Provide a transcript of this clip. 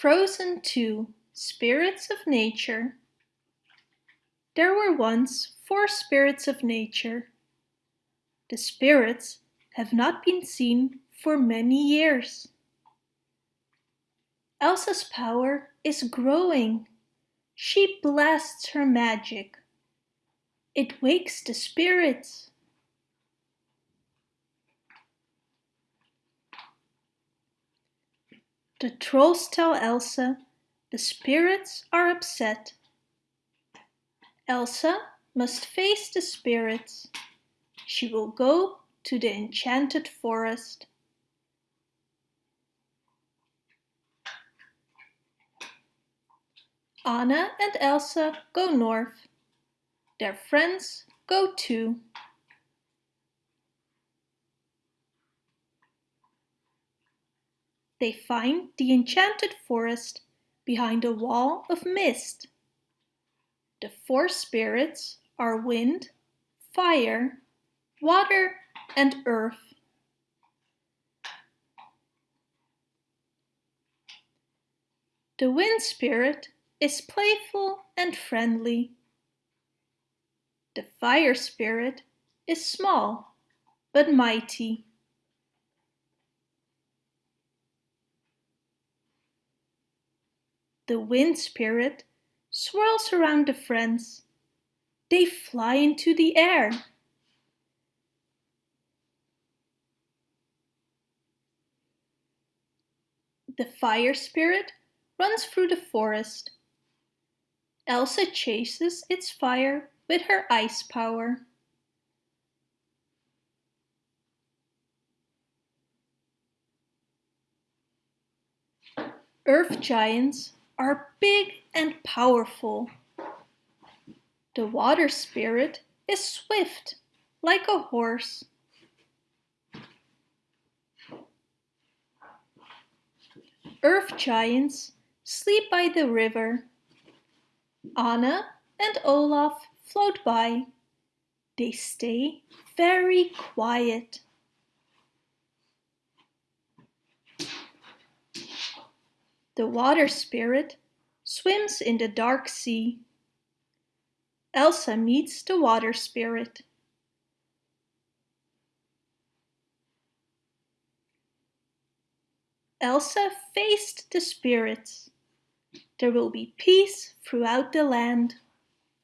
Frozen 2 Spirits of Nature There were once four spirits of nature. The spirits have not been seen for many years. Elsa's power is growing. She blasts her magic. It wakes the spirits. The trolls tell Elsa the spirits are upset. Elsa must face the spirits. She will go to the enchanted forest. Anna and Elsa go north. Their friends go too. They find the enchanted forest behind a wall of mist. The four spirits are wind, fire, water and earth. The wind spirit is playful and friendly. The fire spirit is small but mighty. The wind spirit swirls around the friends. They fly into the air. The fire spirit runs through the forest. Elsa chases its fire with her ice power. Earth giants are big and powerful. The water spirit is swift like a horse. Earth giants sleep by the river. Anna and Olaf float by. They stay very quiet. The water spirit swims in the dark sea. Elsa meets the water spirit. Elsa faced the spirits. There will be peace throughout the land.